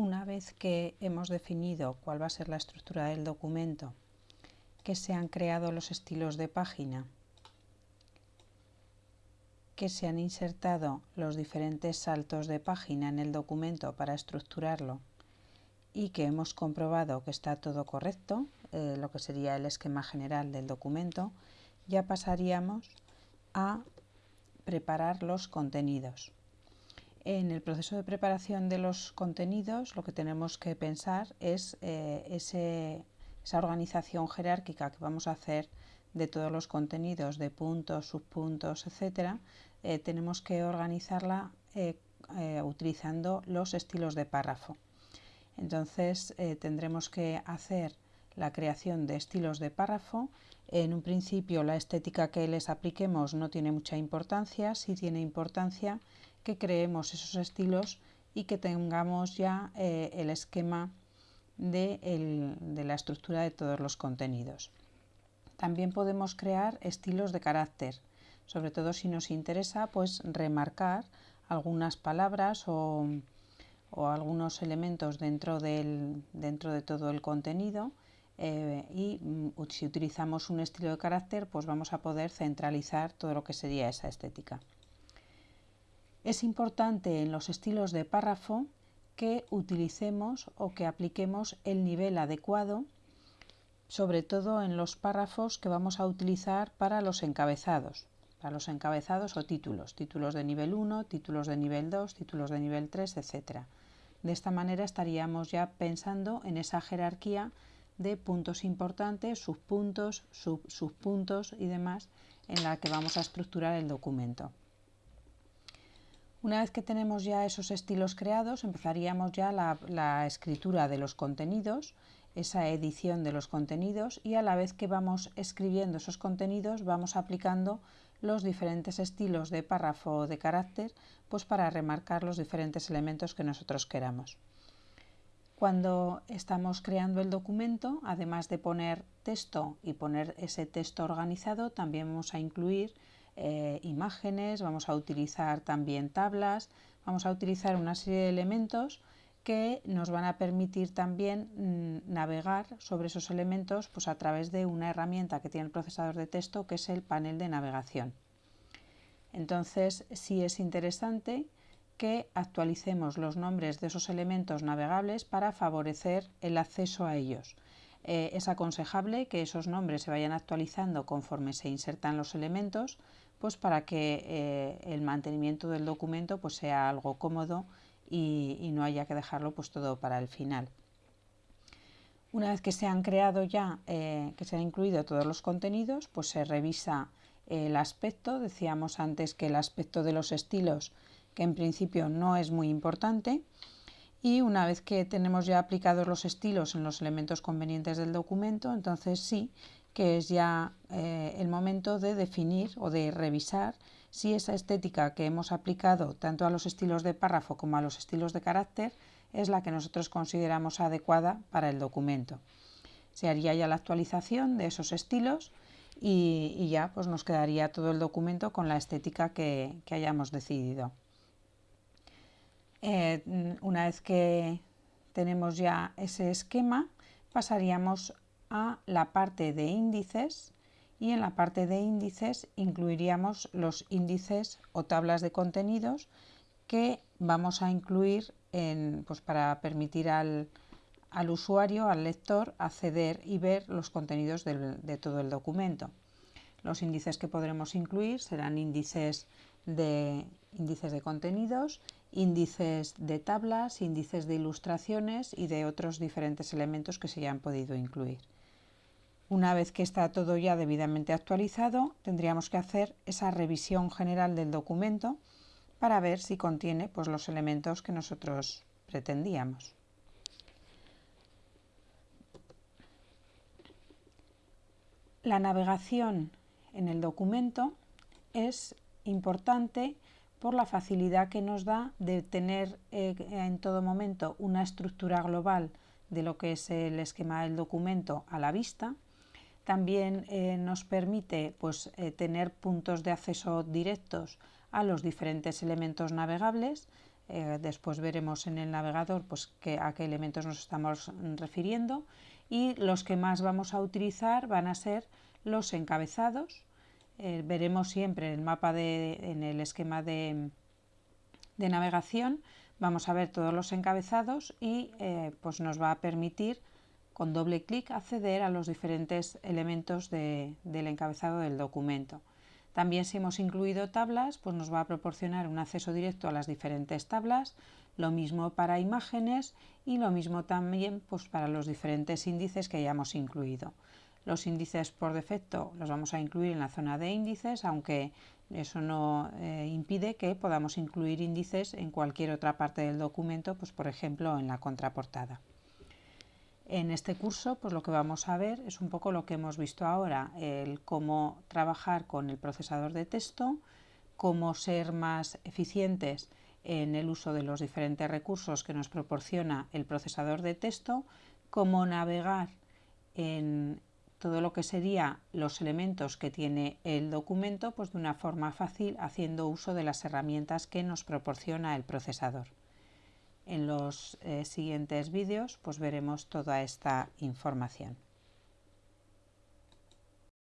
Una vez que hemos definido cuál va a ser la estructura del documento, que se han creado los estilos de página, que se han insertado los diferentes saltos de página en el documento para estructurarlo y que hemos comprobado que está todo correcto, eh, lo que sería el esquema general del documento, ya pasaríamos a preparar los contenidos. En el proceso de preparación de los contenidos lo que tenemos que pensar es eh, esa organización jerárquica que vamos a hacer de todos los contenidos, de puntos, subpuntos, etcétera, eh, tenemos que organizarla utilizando los estilos de párrafo. Entonces eh, tendremos que hacer la creación de estilos de párrafo. En un principio la estética que les apliquemos no tiene mucha importancia, sí tiene importancia que creemos esos estilos y que tengamos ya eh, el esquema de, de la estructura de todos los contenidos. También podemos crear estilos de carácter, sobre todo si nos interesa pues remarcar algunas palabras o o algunos elementos dentro, del, dentro de todo el contenido eh, y mm, si utilizamos un estilo de carácter pues vamos a poder centralizar todo lo que sería esa estética. Es importante en los estilos de párrafo que utilicemos o que apliquemos el nivel adecuado sobre todo en los párrafos que vamos a utilizar para los encabezados, para los encabezados o títulos, títulos de nivel 1, títulos de nivel 2, títulos de nivel 3, etcétera. De esta manera estaríamos ya pensando en esa jerarquía de puntos importantes, subpuntos, subpuntos y demás en la que vamos a estructurar el documento. Una vez que tenemos ya esos estilos creados, empezaríamos ya la, escritura de los contenidos, esa edición de los contenidos y a la vez que vamos escribiendo esos contenidos vamos aplicando los diferentes estilos de párrafo o de carácter pues para remarcar los diferentes elementos que nosotros queramos. Cuando estamos creando el documento, además de poner texto y poner ese texto organizado, también vamos a incluir eh, imágenes, vamos a utilizar también tablas, vamos a utilizar una serie de elementos que nos van a permitir también mm, navegar sobre esos elementos pues, a través de una herramienta que tiene el procesador de texto que es el panel de navegación. Entonces sí es interesante que actualicemos los nombres de esos elementos navegables para favorecer el acceso a ellos. Eh, es aconsejable que esos nombres se vayan actualizando conforme se insertan los elementos, pues para que eh, el mantenimiento del documento pues, sea algo cómodo y, no haya que dejarlo pues todo para el final. Una vez que se han creado ya, eh, que se han incluido todos los contenidos, pues se revisa el aspecto. Decíamos antes que el aspecto de los estilos, que en principio no es muy importante. Y una vez que tenemos ya aplicados los estilos en los elementos convenientes del documento, entonces sí que es ya eh, el momento de definir o de revisar si esa estética que hemos aplicado tanto a los estilos de párrafo como a los estilos de carácter es la que nosotros consideramos adecuada para el documento. Se haría ya la actualización de esos estilos y, ya pues nos quedaría todo el documento con la estética que, hayamos decidido. Eh, una vez que tenemos ya ese esquema, pasaríamos a la parte de índices y en la parte de índices incluiríamos los índices o tablas de contenidos que vamos a incluir pues para permitir al, usuario, al lector, acceder y ver los contenidos de todo el documento. Los índices que podremos incluir serán índices de, índices de contenidos, índices de tablas, índices de ilustraciones y de otros diferentes elementos que se hayan podido incluir. Una vez que está todo ya debidamente actualizado, tendríamos que hacer esa revisión general del documento para ver si contiene pues, los elementos que nosotros pretendíamos. La navegación en el documento es importante por la facilidad que nos da de tener eh, en todo momento una estructura global de lo que es el esquema del documento a la vista también eh, nos permite pues, eh, tener puntos de acceso directos a los diferentes elementos navegables, después veremos en el navegador pues, a qué elementos nos estamos refiriendo y los que más vamos a utilizar van a ser los encabezados. Eh, veremos siempre el mapa de, en el esquema de, navegación vamos a ver todos los encabezados y eh, pues nos va a permitir con doble clic acceder a los diferentes elementos del encabezado del documento. También si hemos incluido tablas, pues nos va a proporcionar un acceso directo a las diferentes tablas, lo mismo para imágenes y lo mismo también pues, para los diferentes índices que hayamos incluido. Los índices por defecto los vamos a incluir en la zona de índices, aunque eso no eh, impide que podamos incluir índices en cualquier otra parte del documento, pues por ejemplo en la contraportada. En este curso pues lo que vamos a ver es un poco lo que hemos visto ahora, el cómo trabajar con el procesador de texto, cómo ser más eficientes en el uso de los diferentes recursos que nos proporciona el procesador de texto, cómo navegar en todo lo que serían los elementos que tiene el documento pues de una forma fácil haciendo uso de las herramientas que nos proporciona el procesador. En los eh, siguientes vídeos pues veremos toda esta información.